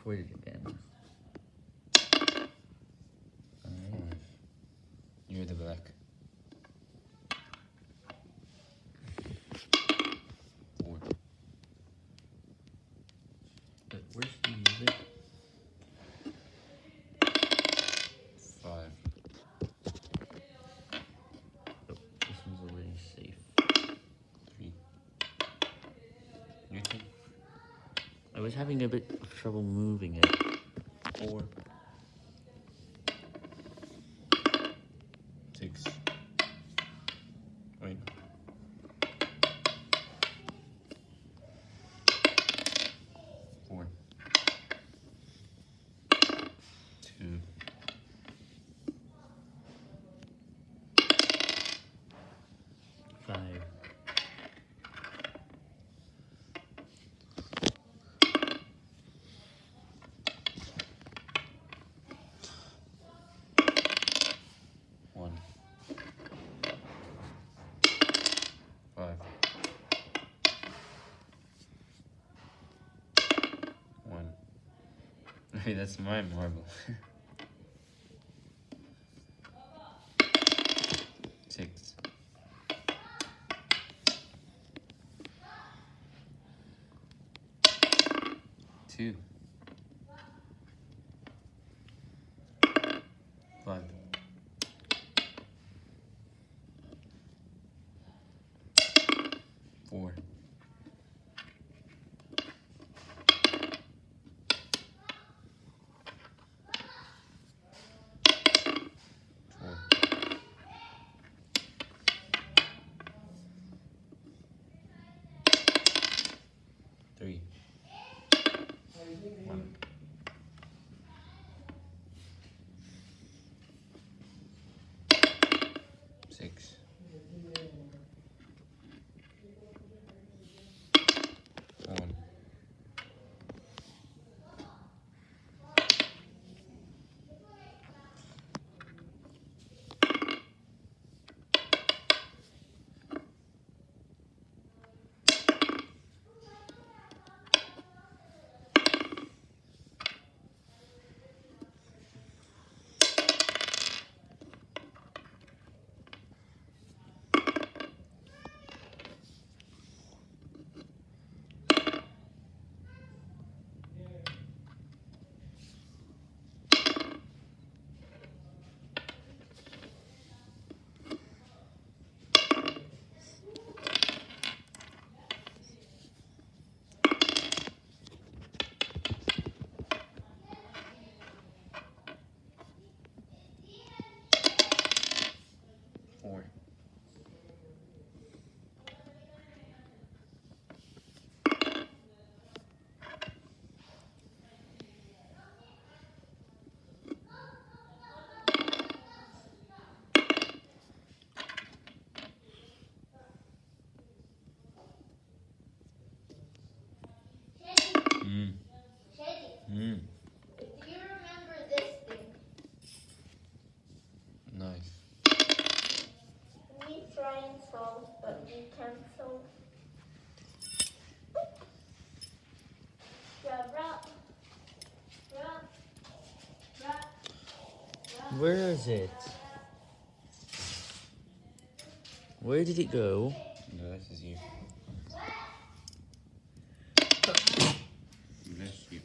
recorded again. Alright. You're the black. Four. But where's the music? Five. Oh, this one's already safe. Three. Your turn. I was having a bit of trouble moving it. Four. Hey, that's my marble. Six. Two. Five. Four. Three. Where is it? Where did it go? No, this is you. Bless you.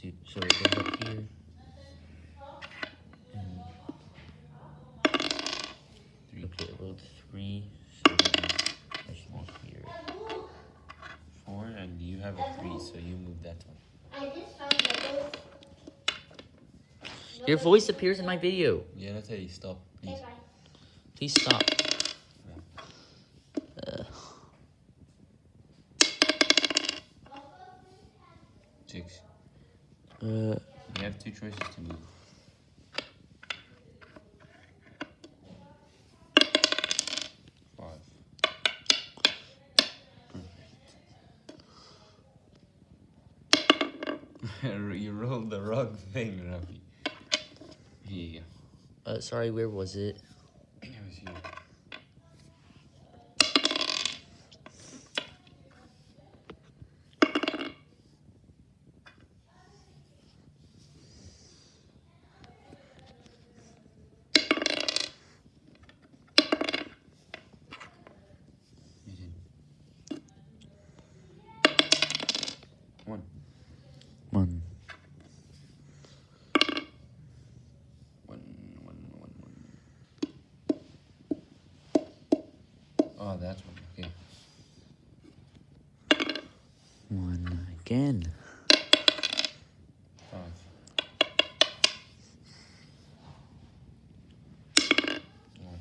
Two. So it goes up here. And Three. okay, rolled three. So I should be here. Four, and you have a three, so you move that one. I just found the ghost. Your voice appears in my video. Yeah, that's how you stop, please. Please stop. Uh, you have two choices to move. Five. Perfect. you rolled the wrong thing, Ruffy. Yeah. Uh, sorry, where was it? One. One. One, one, one, one. Oh, that's one. Okay. One again. Five. One.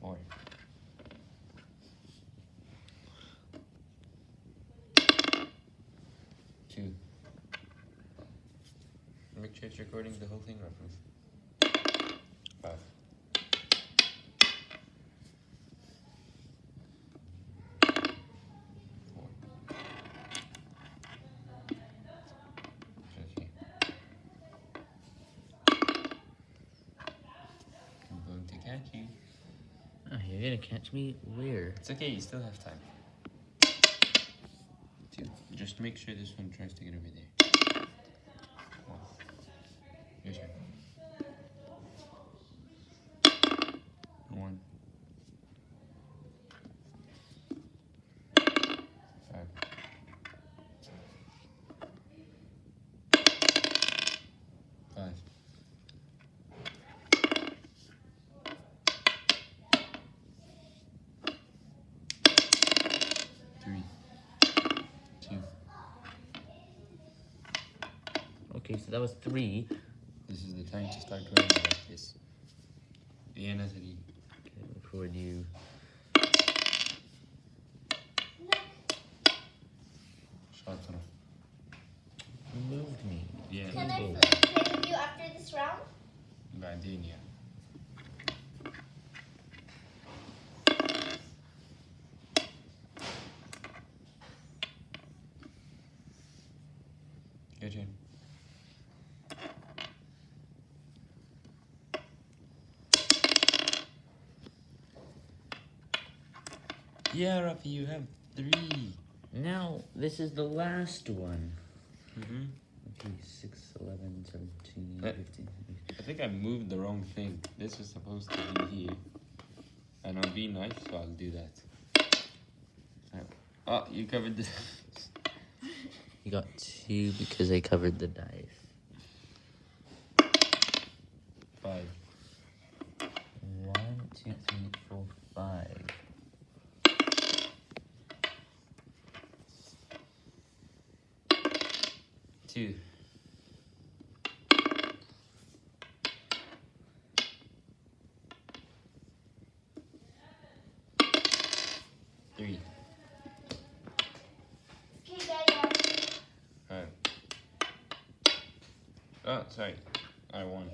Four. Two. Make sure it's recording the whole thing, Ruffles. Five. Four. Okay. I'm going to catch you. Oh, you're gonna catch me? Where? It's okay, you still have time. Just make sure this one tries to get over there. that was three. This is the time to start going like this. Yeah, Natalie. Okay, record you. Shatra. You moved me. Yeah. Can I play with you after this round? Gardenia. Yeah, Rafi, you have three. Now, this is the last one. Mm-hmm. Okay, 6, 11, 17, Uh, 15. I think I moved the wrong thing. This was supposed to be here. And I'll be nice, so I'll do that. Uh, Oh, you covered this. You got two because I covered the dice. Five. One, two, three, four, five. Two. Three. Okay. Five. Oh, sorry. I won.